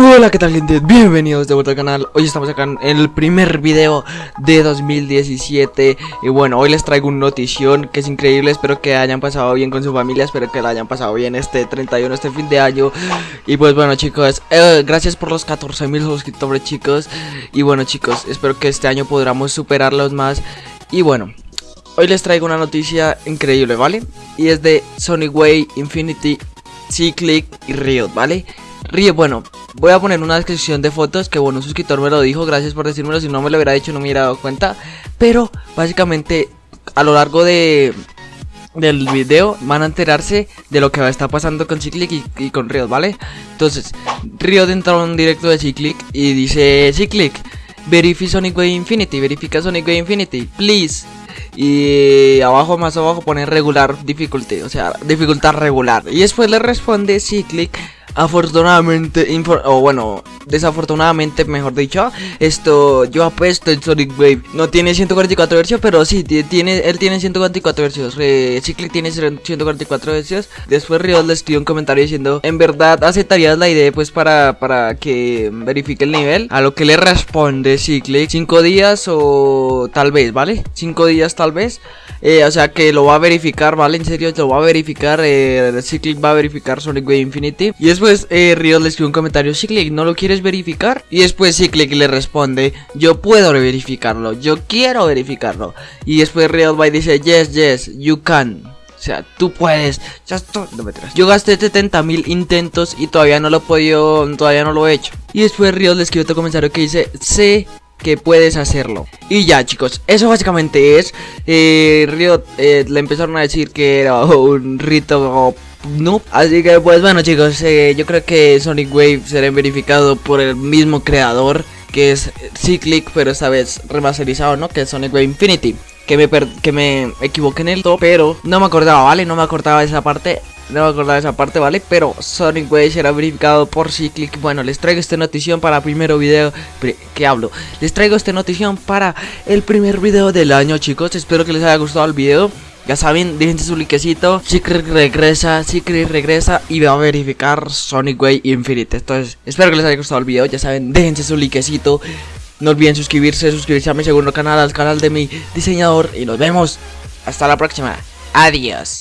Hola, ¿qué tal gente? Bienvenidos de vuelta al canal. Hoy estamos acá en el primer video de 2017 Y bueno, hoy les traigo una notición que es increíble. Espero que hayan pasado bien con su familia. Espero que la hayan pasado bien este 31, este fin de año. Y pues bueno chicos, eh, gracias por los 14.000 suscriptores chicos. Y bueno chicos, espero que este año podamos superarlos más. Y bueno, hoy les traigo una noticia increíble, ¿vale? Y es de Sonic Way, Infinity, Cyclic y Riot, ¿vale? Riot, bueno, Voy a poner una descripción de fotos que bueno, un suscriptor me lo dijo, gracias por decírmelo, si no me lo hubiera dicho no me hubiera dado cuenta. Pero básicamente a lo largo de del video van a enterarse de lo que va a estar pasando con Cyclic y, con Riot, ¿vale? Entonces, Riot entró en un directo de Cyclic y dice Cyclic, verify Sonic Way Infinity, verifica Sonic Way Infinity, please. Y abajo, más abajo pone regular difficulty, o sea, dificultad regular. Y después le responde Cyclic Afortunadamente, o bueno, desafortunadamente, mejor dicho, esto yo apuesto el Sonic Wave. No tiene 144 versios, pero sí, tiene, él tiene 144 versios. Eh, Cyclic tiene 144 versios. Después Riot le escribió un comentario diciendo, en verdad aceptarías la idea pues para, para que verifique el nivel. A lo que le responde Cyclic, 5 días o tal vez, ¿vale? 5 días tal vez. Eh, o sea que lo va a verificar, ¿vale? En serio, lo va a verificar. Eh, Cyclic va a verificar Sonic Wave Infinity. Y después eh, Riot le escribe un comentario: Cyclic, ¿no lo quieres verificar? Y después Cyclic le responde: Yo puedo verificarlo, yo quiero verificarlo. Y después Riot va y dice: Yes, yes, you can. O sea, tú puedes. Ya no me Yo gasté 70.000 intentos y todavía no lo he podido. Todavía no lo he hecho. Y después Riot le escribe otro comentario que dice: Sé que puedes hacerlo. Y ya chicos, eso básicamente es. Eh, Riot eh, le empezaron a decir que era un rito noob. Así que pues bueno chicos, eh, yo creo que Sonic Wave será verificado por el mismo creador que es Cyclic, pero esta vez remasterizado, ¿no? Que es Sonic Wave Infinity. Que me, que me equivoqué en el top, pero no me acordaba, ¿vale? No me acordaba de esa parte. No me acordaba de esa parte, ¿vale? Pero Sonic Way será verificado por Cyclic. Bueno, les traigo esta notición para el primer video que hablo Les traigo esta notición para el primer video del año, chicos. Espero que les haya gustado el video. Ya saben, déjense su likecito Secret regresa, Secret regresa Y va a verificar Sonic Way Infinite. Entonces, espero que les haya gustado el video. Ya saben, déjense su likecito No olviden suscribirse, suscribirse a mi segundo canal Al canal de mi diseñador. Y nos vemos. Hasta la próxima. Adiós